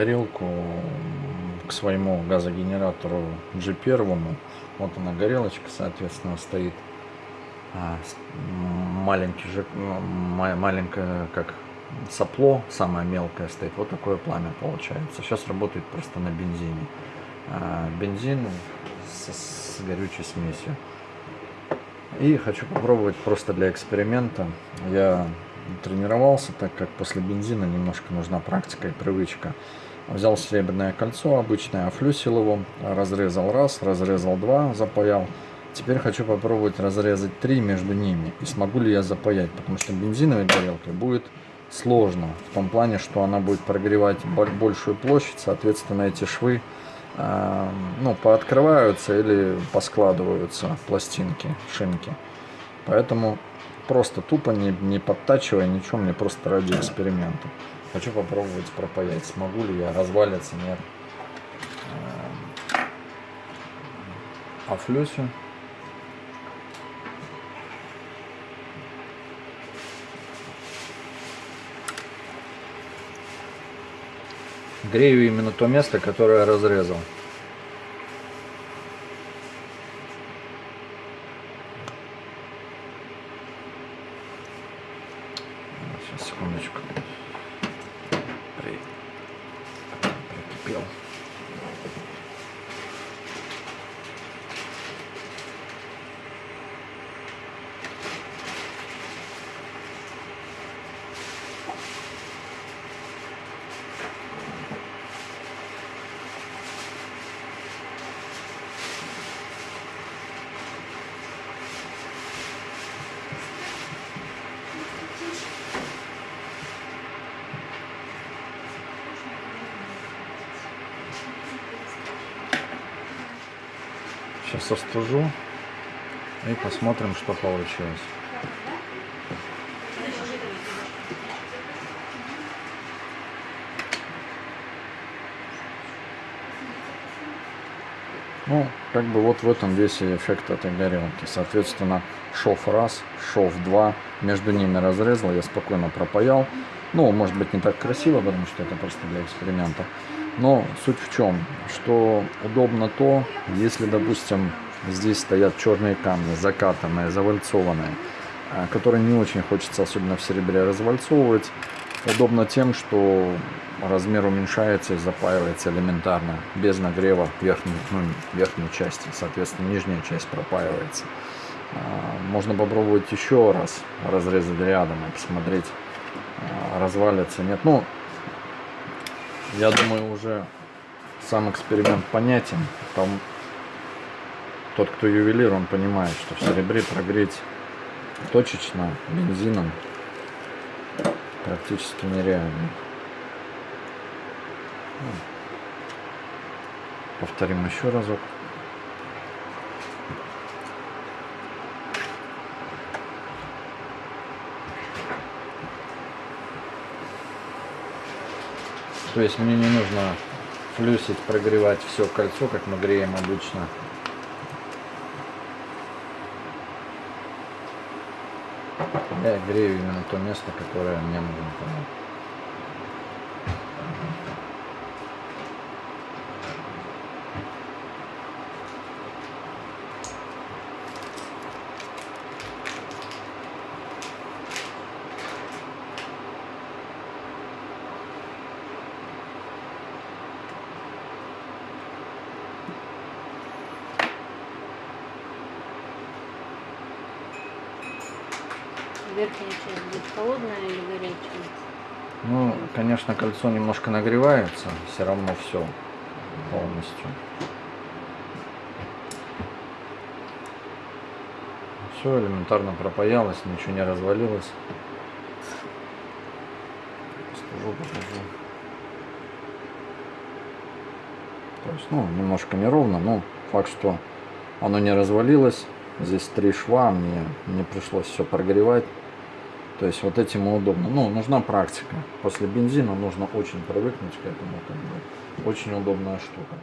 горелку к своему газогенератору G1. Вот она горелочка, соответственно, стоит. А, маленький же, маленькое, как сопло, самое мелкое стоит. Вот такое пламя получается. Сейчас работает просто на бензине. А, бензин с, с горючей смесью. И хочу попробовать просто для эксперимента. Я тренировался, так как после бензина немножко нужна практика и привычка. Взял серебряное кольцо обычное, офлюсил его, разрезал раз, разрезал два, запаял. Теперь хочу попробовать разрезать три между ними. И смогу ли я запаять, потому что бензиновой горелкой будет сложно. В том плане, что она будет прогревать большую площадь, соответственно эти швы э, ну, пооткрываются или поскладываются пластинки, шинки. Поэтому просто тупо не, не подтачивая ничего, мне просто ради эксперимента. Хочу попробовать пропаять, смогу ли я, развалится, нет. А флюсю грею именно то место, которое я разрезал. Сейчас остужу и посмотрим, что получилось. Ну, как бы вот в этом весь эффект этой горелки. Соответственно, шов раз, шов два, между ними разрезал, я спокойно пропаял. Ну, может быть не так красиво, потому что это просто для эксперимента. Но суть в чем, что удобно то, если, допустим, здесь стоят черные камни, закатанные, завальцованные, а, которые не очень хочется, особенно в серебре, развальцовывать. Удобно тем, что размер уменьшается и запаивается элементарно, без нагрева верхней, ну, верхней части, соответственно, нижняя часть пропаивается. А, можно попробовать еще раз разрезать рядом и посмотреть, а, развалится, нет. Ну, я думаю, уже сам эксперимент понятен. Там тот, кто ювелир, он понимает, что в серебре прогреть точечно бензином практически нереально. Повторим еще разок. То есть мне не нужно флюсить, прогревать все кольцо, как мы греем обычно. Я грею именно то место, которое мне нужно. Верхняя часть будет холодная или горячая? Ну, конечно, кольцо немножко нагревается, все равно все полностью. Все элементарно пропаялось, ничего не развалилось. Скажу, покажу. То есть, ну, немножко неровно, но факт, что оно не развалилось. Здесь три шва, мне не пришлось все прогревать. То есть вот этим удобно. Ну, нужна практика. После бензина нужно очень привыкнуть к этому. Как бы. Очень удобная штука.